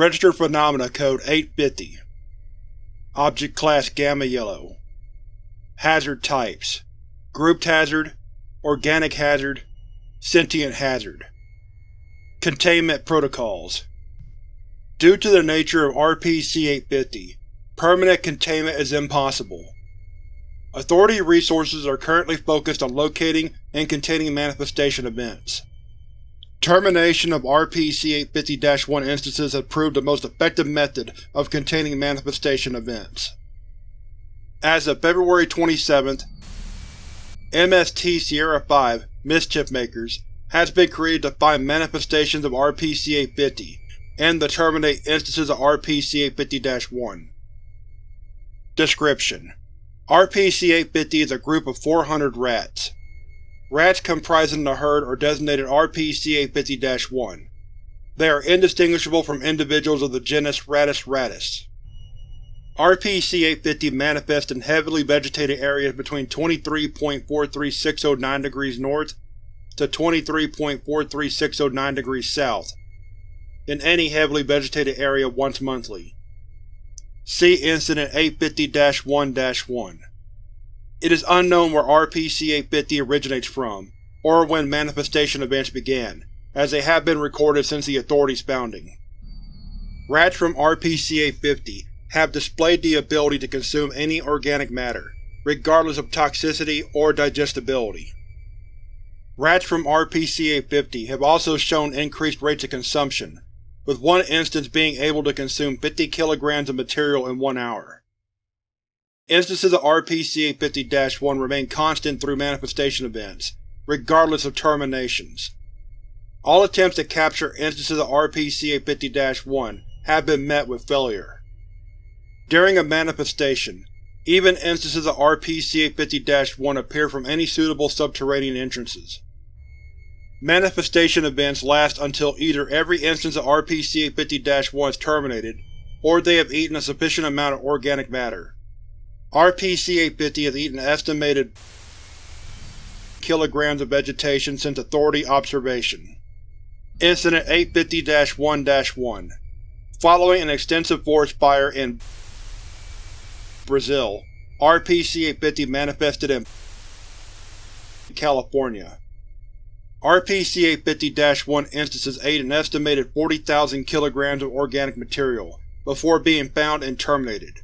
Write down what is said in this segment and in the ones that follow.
Registered Phenomena Code 850 Object Class Gamma Yellow. Hazard Types. Grouped Hazard Organic Hazard Sentient Hazard. Containment Protocols. Due to the nature of RPC-850, permanent containment is impossible. Authority resources are currently focused on locating and containing manifestation events. Termination of RPC-850-1 instances has proved the most effective method of containing manifestation events. As of February 27th, MST Sierra 5 Mischief Makers has been created to find manifestations of RPC-850 and to terminate instances of RPC-850-1. Description: RPC-850 is a group of 400 rats. Rats comprising the herd are designated RPC-850-1. They are indistinguishable from individuals of the genus Rattus rattus. RPC-850 manifests in heavily vegetated areas between 23.43609 degrees north to 23.43609 degrees south, in any heavily vegetated area once monthly. See Incident 850-1-1. It is unknown where RPC-850 originates from, or when manifestation events began, as they have been recorded since the Authority's founding. Rats from RPC-850 have displayed the ability to consume any organic matter, regardless of toxicity or digestibility. Rats from RPC-850 have also shown increased rates of consumption, with one instance being able to consume 50 kilograms of material in one hour. Instances of RPC-850-1 remain constant through manifestation events, regardless of terminations. All attempts to capture instances of RPC-850-1 have been met with failure. During a manifestation, even instances of RPC-850-1 appear from any suitable subterranean entrances. Manifestation events last until either every instance of RPC-850-1 is terminated, or they have eaten a sufficient amount of organic matter. RPC-850 has eaten an estimated kilograms of vegetation since Authority observation. Incident 850-1-1 Following an extensive forest fire in Brazil, RPC-850 manifested in California. RPC-850-1 instances ate an estimated 40,000 kilograms of organic material before being found and terminated.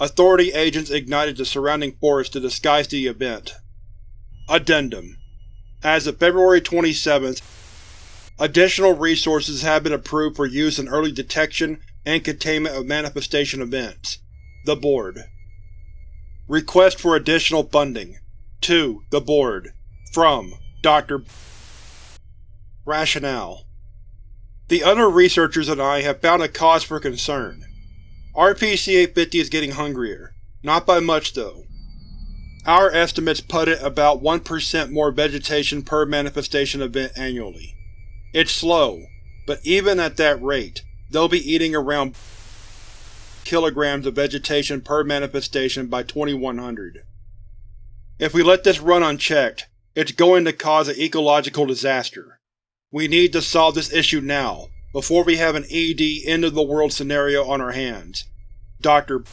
Authority agents ignited the surrounding forest to disguise the event. Addendum As of February 27, additional resources have been approved for use in early detection and containment of manifestation events. The Board Request for additional funding. To the Board. From Dr. Rationale The other researchers and I have found a cause for concern. RPC-850 is getting hungrier. Not by much, though. Our estimates put it about 1% more vegetation per manifestation event annually. It's slow, but even at that rate, they'll be eating around kilograms of vegetation per manifestation by 2100. If we let this run unchecked, it's going to cause an ecological disaster. We need to solve this issue now, before we have an ED end-of-the-world scenario on our hands. Dr.